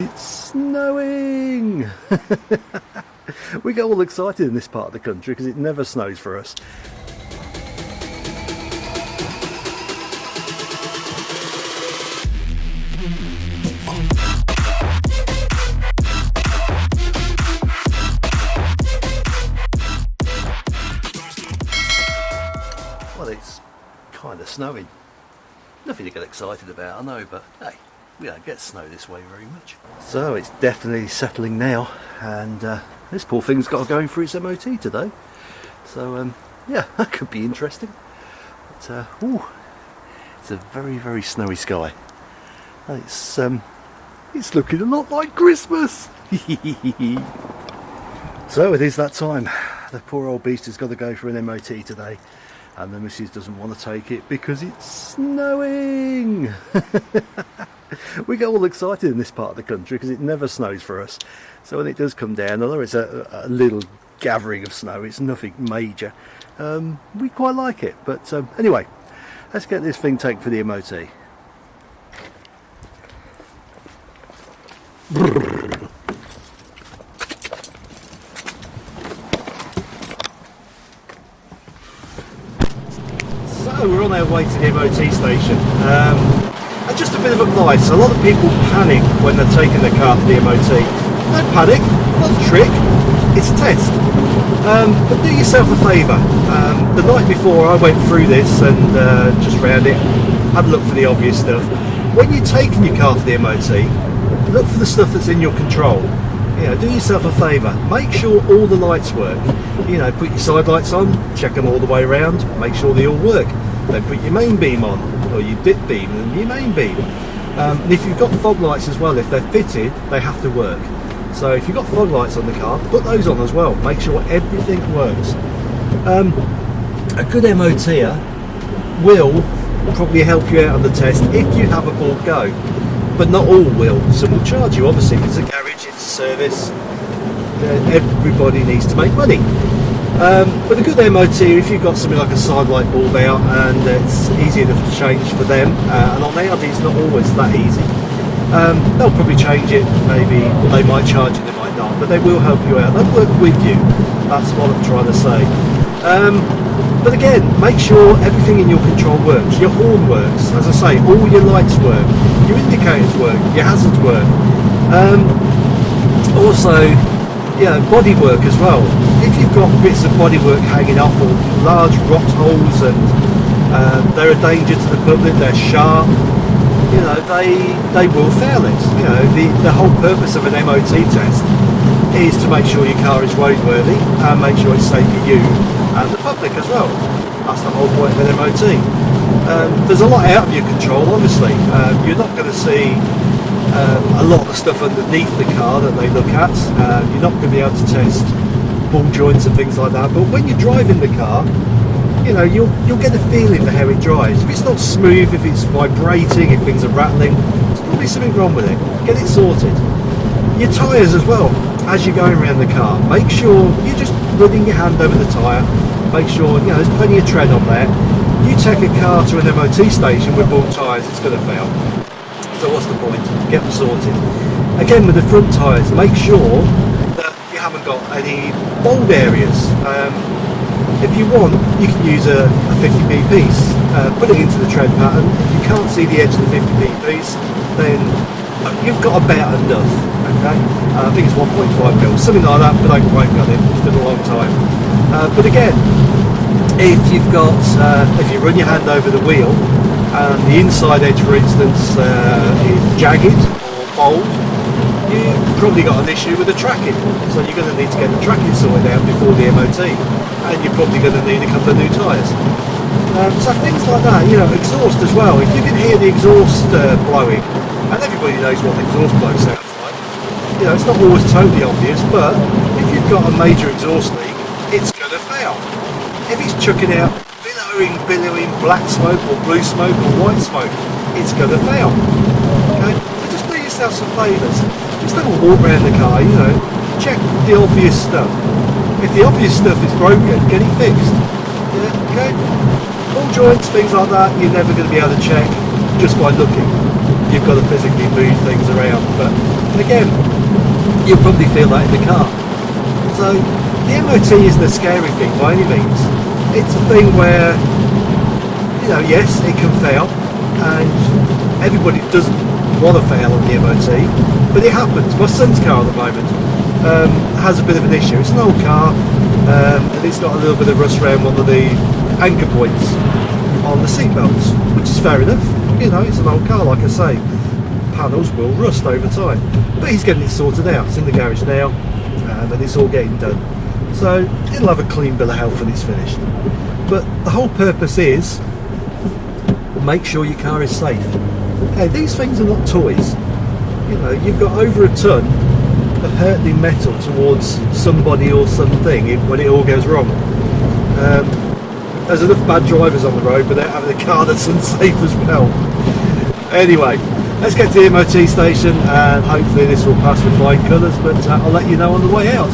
It's snowing! we get all excited in this part of the country because it never snows for us. Well, it's kind of snowing. Nothing to get excited about, I know, but hey, we don't get snow this way very much. So it's definitely settling now, and uh, this poor thing's got to go in for its MOT today. So um, yeah, that could be interesting. But uh, ooh, it's a very very snowy sky. It's um, it's looking a lot like Christmas. so it is that time. The poor old beast has got to go for an MOT today and the missus doesn't want to take it because it's snowing. we get all excited in this part of the country because it never snows for us. So when it does come down, although it's a, a little gathering of snow, it's nothing major, um, we quite like it. But um, anyway, let's get this thing taken for the MOT. So we're on our way to the MOT station. Um, just a bit of advice, a lot of people panic when they're taking their car for the MOT. Don't panic, not a trick, it's a test. Um, but do yourself a favour. Um, the night before I went through this and uh, just round it, had a look for the obvious stuff. When you're taking your car for the MOT, look for the stuff that's in your control. You know, do yourself a favour, make sure all the lights work. You know, put your side lights on, check them all the way around, make sure they all work. Then put your main beam on, or your dip beam and your main beam. Um, if you've got fog lights as well, if they're fitted, they have to work. So if you've got fog lights on the car, put those on as well. Make sure everything works. Um, a good MOTer will probably help you out on the test if you have a board go. But not all will. Some will charge you, obviously, if it's a garage, it's a service. Everybody needs to make money. Um, but a good MOT, if you've got something like a side light bulb out and it's easy enough to change for them, uh, and on Audi it's not always that easy, um, they'll probably change it, maybe, they might charge it, they might not, but they will help you out. They'll work with you, that's what I'm trying to say. Um, but again, make sure everything in your control works. Your horn works, as I say, all your lights work, your indicators work, your hazards work. Um, also, yeah, body work as well. You've got bits of bodywork hanging off or large rot holes and uh, they're a danger to the public, they're sharp, you know, they they will fail it. You know, the, the whole purpose of an MOT test is to make sure your car is roadworthy and make sure it's safe for you and the public as well. That's the whole point of an MOT. Um, there's a lot out of your control, obviously. Um, you're not going to see um, a lot of stuff underneath the car that they look at. Uh, you're not going to be able to test ball joints and things like that. But when you're driving the car, you know, you'll you'll get a feeling for how it drives. If it's not smooth, if it's vibrating, if things are rattling, there's probably something wrong with it. Get it sorted. Your tyres as well, as you're going around the car, make sure you're just running your hand over the tyre. Make sure, you know, there's plenty of tread on there. You take a car to an MOT station with bald tyres, it's going to fail. So what's the point? Get them sorted. Again, with the front tyres, make sure haven't got any bald areas. Um, if you want, you can use a, a 50p piece, uh, put it into the tread pattern. If you can't see the edge of the 50p piece, then you've got about enough. Okay, uh, I think it's 1.5 mil, something like that, but I quite got it. It's been a long time. Uh, but again, if you've got, uh, if you run your hand over the wheel, and the inside edge, for instance, uh, is jagged or bold, you've probably got an issue with the tracking. So you're going to need to get the tracking sorted out before the MOT, and you're probably going to need a couple of new tyres. Um, so things like that, you know, exhaust as well. If you can hear the exhaust uh, blowing, and everybody knows what the exhaust blow sounds like, you know, it's not always totally obvious, but if you've got a major exhaust leak, it's going to fail. If it's chucking out billowing, billowing black smoke or blue smoke or white smoke, it's going to fail. Okay, yourself some favours. Just have a walk around the car, you know, check the obvious stuff. If the obvious stuff is broken, get it fixed. Yeah, okay? Ball joints, things like that, you're never going to be able to check just by looking. you've got to physically move things around. But again, you'll probably feel that in the car. So the MOT isn't a scary thing by any means. It's a thing where, you know, yes, it can fail, and everybody doesn't want to fail on the MOT, but it happens. My son's car at the moment um, has a bit of an issue. It's an old car, um, and it's got a little bit of rust around one of the anchor points on the seat belts, which is fair enough. You know, it's an old car, like I say. Panels will rust over time, but he's getting it sorted out. It's in the garage now, um, and it's all getting done. So it'll have a clean bill of health when it's finished. But the whole purpose is make sure your car is safe. Okay, these things are not toys. You know, you've got over a ton of hurtling metal towards somebody or something when it all goes wrong. Um, there's enough bad drivers on the road without having a car that's unsafe as well. Anyway, let's get to the MOT station and hopefully this will pass with flying colours, but uh, I'll let you know on the way out.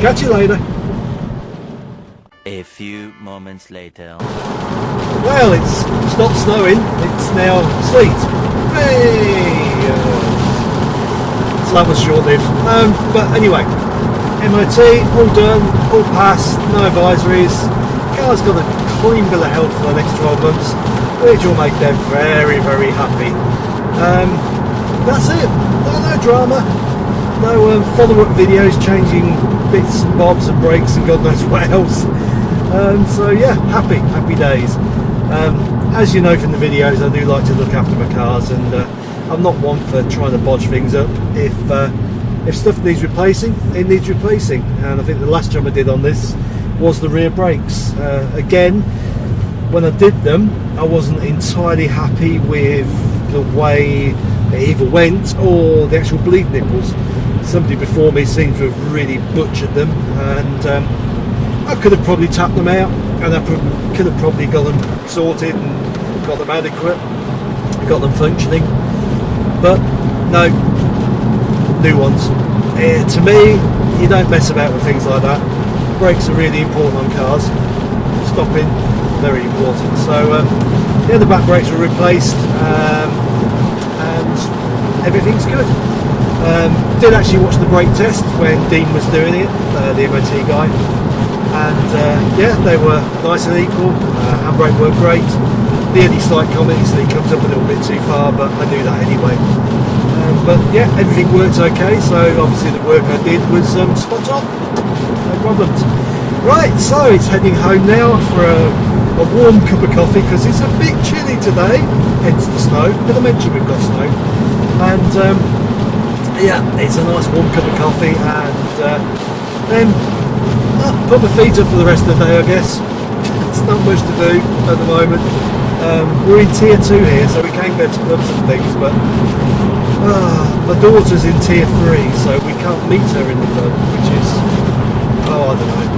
Catch you later. A few moments later. Well, it's stopped snowing. It's now sleet. Hey! So that was short-lived. Um, but anyway, MOT all done, all passed, no advisories. Car's got a clean bill of health for the next 12 months, which will make them very, very happy. Um, that's it. No, no drama. No um, follow-up videos changing bits and bobs and brakes and God knows what else. Um, so yeah, happy, happy days. Um, as you know from the videos, I do like to look after my cars, and uh, I'm not one for trying to bodge things up. If uh, if stuff needs replacing, it needs replacing. And I think the last job I did on this was the rear brakes. Uh, again, when I did them, I wasn't entirely happy with the way they either went or the actual bleed nipples. Somebody before me seemed to have really butchered them, and um, I could have probably tapped them out and I could have probably got them sorted and got them adequate, got them functioning. But no, new ones. Uh, to me, you don't mess about with things like that. Brakes are really important on cars. Stopping, very important. So um, yeah, the back brakes were replaced um, and everything's good. Um, did actually watch the brake test when Dean was doing it, uh, the MOT guy yeah, they were nice and equal. Uh, handbrake worked great. The only slight comment is that it comes up a little bit too far, but I knew that anyway. Um, but yeah, everything worked okay. So obviously the work I did was um, spot on. No problems. Right, so it's heading home now for a, a warm cup of coffee because it's a bit chilly today, hence the snow. Did I mention we've got snow? And um, yeah, it's a nice warm cup of coffee and uh, then put my feet up for the rest of the day, I guess. It's not much to do at the moment. Um, we're in tier two here, so we can go to clubs and things, but uh, my daughter's in tier three, so we can't meet her in the club, which is, oh, I don't know.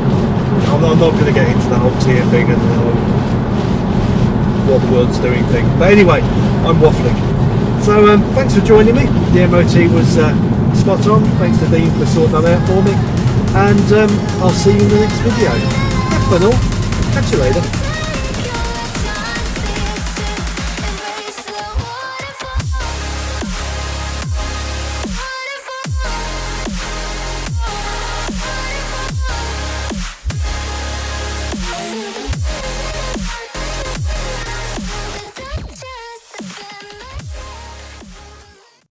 I'm, I'm not going to get into the whole tier thing and the whole what the world's doing thing. But anyway, I'm waffling. So um, thanks for joining me. The MOT was uh, spot on. Thanks to Dean for sorting that out for me and um, I'll see you in the next video. Have fun all. Catch you later.